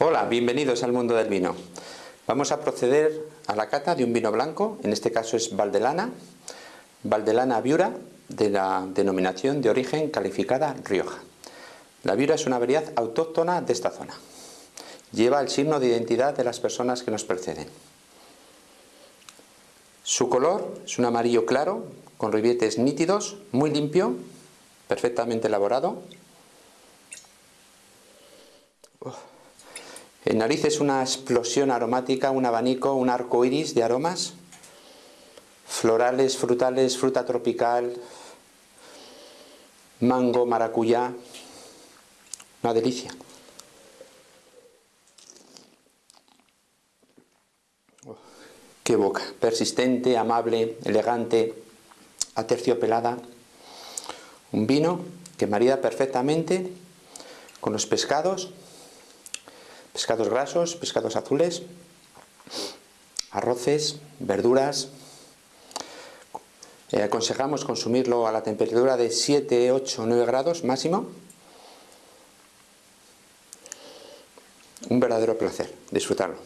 Hola, bienvenidos al mundo del vino. Vamos a proceder a la cata de un vino blanco, en este caso es Valdelana, Valdelana Viura, de la denominación de origen calificada Rioja. La Viura es una variedad autóctona de esta zona. Lleva el signo de identidad de las personas que nos preceden. Su color es un amarillo claro, con ribietes nítidos, muy limpio, perfectamente elaborado. En nariz es una explosión aromática, un abanico, un arco iris de aromas, florales, frutales, fruta tropical, mango, maracuyá, una delicia. qué boca, persistente, amable, elegante, aterciopelada. Un vino que marida perfectamente con los pescados, pescados grasos, pescados azules, arroces, verduras. Eh, aconsejamos consumirlo a la temperatura de 7, 8, 9 grados máximo. Un verdadero placer disfrutarlo.